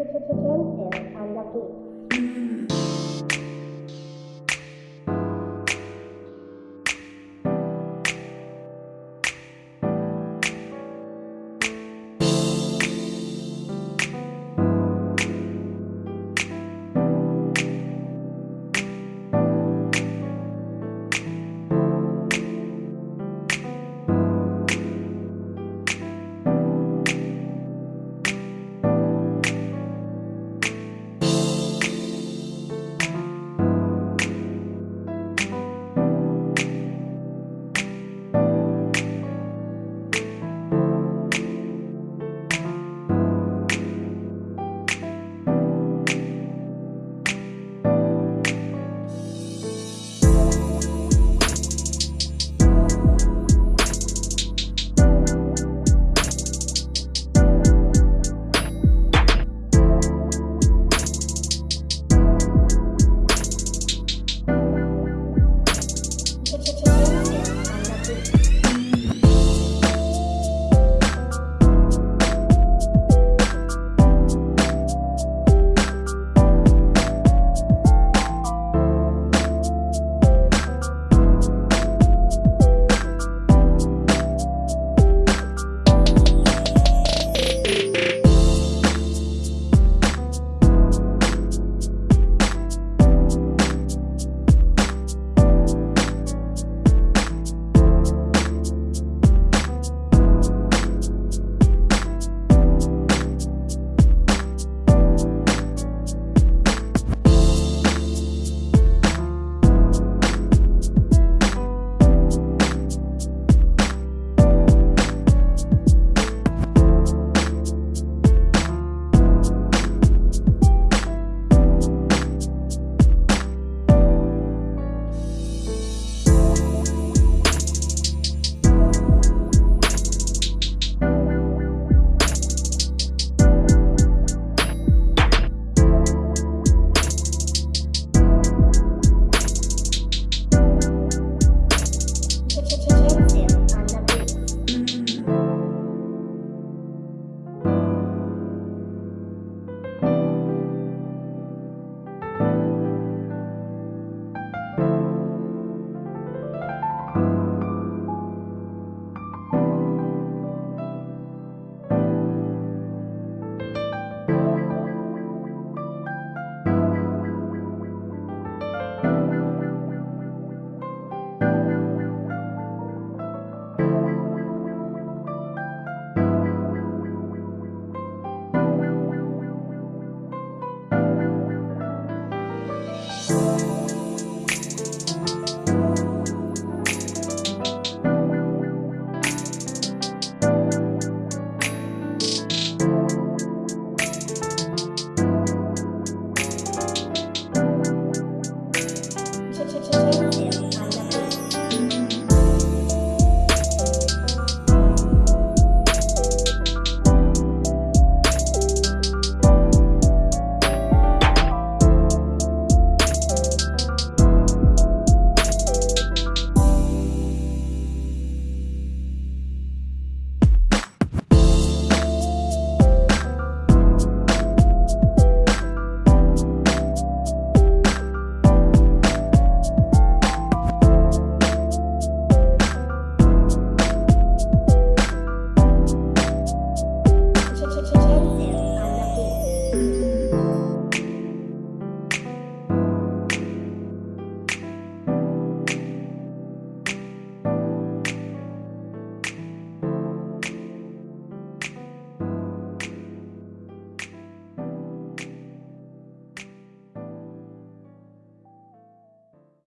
Cancel on the